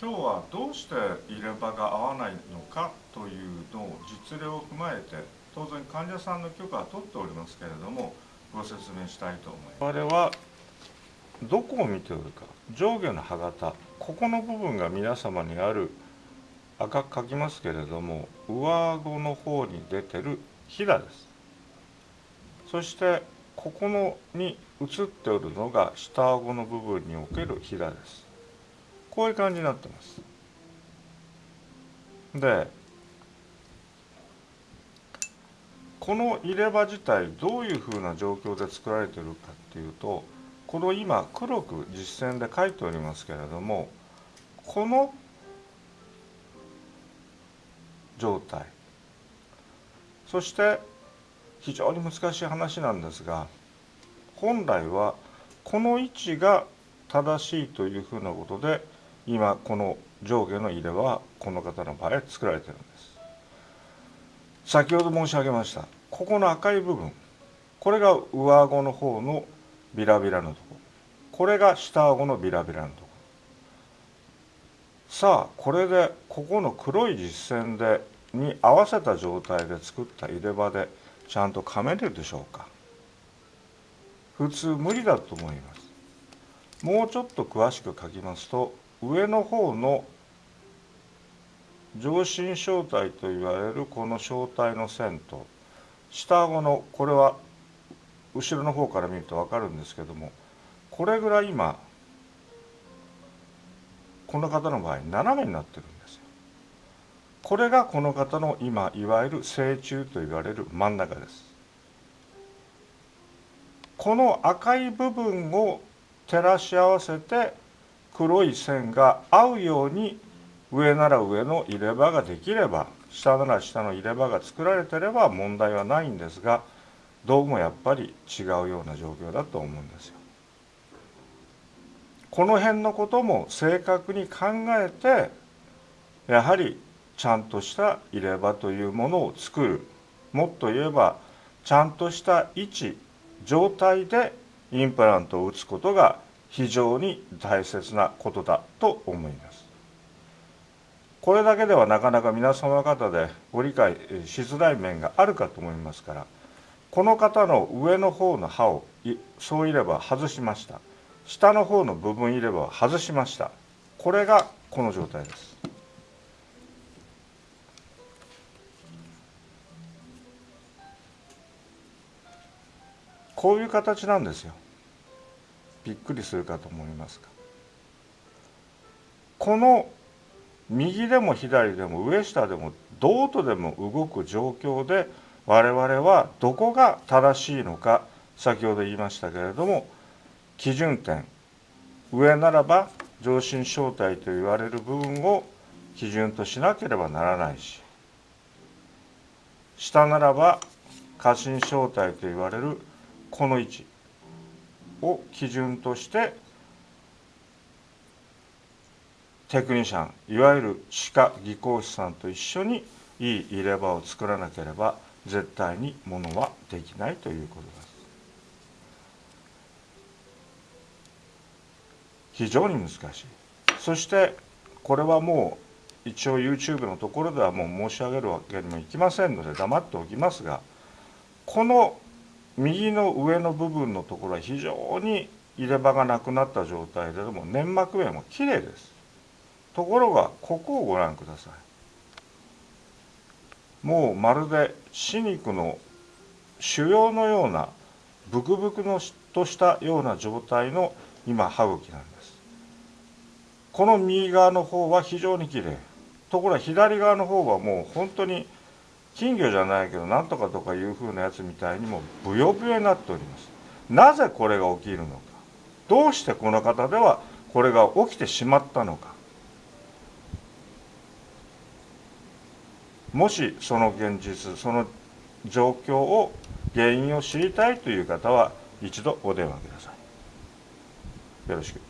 今日はどうして入れ歯が合わないのかというのを実例を踏まえて当然患者さんの許可は取っておりますけれどもご説明したいと思います。我々はどこを見ておるか。上下の歯型。ここの部分が皆様にある赤く書きますけれども上顎の方に出てるひだです。そしてここのに映っておるのが下顎の部分におけるひだです。こういう感じになってます。でこの入れ歯自体どういうふうな状況で作られてるかっていうとこの今黒く実線で書いておりますけれどもこの状態。そして非常に難しい話なんですが本来はこの位置が正しいというふうなことで今この上下の入れはこの方の場合作られてるんです。先ほど申し上げましたここの赤い部分これが上顎の方のビラビラのところこれが下顎のビラビラのとこ。ろさあこれでここの黒い実線でに合わせた状態で作った入れ歯でちゃんと噛めるでしょうか。普通無理だと思います。もうちょっと詳しく書きますと上の方の上心小体と言われるこの小体の線と下顎のこれは後ろの方から見ると分かるんですけどもこれぐらい今この方の場合斜めになってるんですよ。これがこの方の今いわゆる成虫と言われる真ん中です。この赤い部分を照らし合わせて黒い線が合うように上なら上の入れ歯ができれば下なら下の入れ歯が作られてれば問題はないんですがどうもやっぱり違うような状況だと思うんですよ。この辺のことも正確に考えてやはりちゃんとした入れ歯というものを作るもっと言えばちゃんとした位置状態でインプラントを打つことが非常に大切なことだと思います。これだけではなかなか皆様方でご理解しづらい面があるかと思いますからこの方の上の方の歯をそういれば外しました。下の方の部分入れ歯を外しました。これがこの状態です。こういう形なんですよ。びっくりするかと思いますがこの右でも左でも上下でもどうとでも動く状況で我々はどこが正しいのか先ほど言いましたけれども基準点上ならば上心小体と言われる部分を基準としなければならないし下ならば過信小体と言われるこの位置を基準としてテクニシャンいわゆる歯科技工士さんと一緒にいい入れ歯を作らなければ絶対にものはできないということです。非常に難しい。そしてこれはもう一応 YouTube のところではもう申し上げるわけにもいきませんので黙っておきますがこの右の上の部分のところは非常に入れ歯がなくなった状態でも粘膜面もきれいです。ところがここをご覧ください。もうまるで歯肉の腫瘍のようなブクブクのとしたような状態の今歯茎なんです。この右側の方は非常にきれいところが左側の方はもう本当に金魚じゃないけどなんとかとかいうふうなやつみたいにもブヨブヨになっております。なぜこれが起きるのか。どうしてこの方ではこれが起きてしまったのか。もしその現実その状況を原因を知りたいという方は一度お電話ください。よろしく。